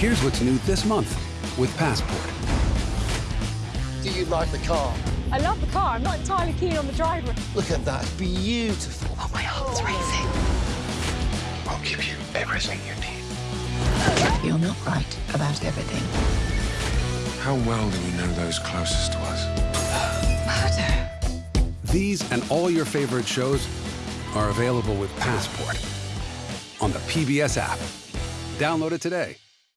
Here's what's new this month with Passport. Do you like the car? I love the car. I'm not entirely keen on the driver. Look at that. Beautiful. Oh, my heart's oh. racing. I'll give you everything you need. You're not right about everything. How well do we know those closest to us? Murder. These and all your favorite shows are available with Passport on the PBS app. Download it today.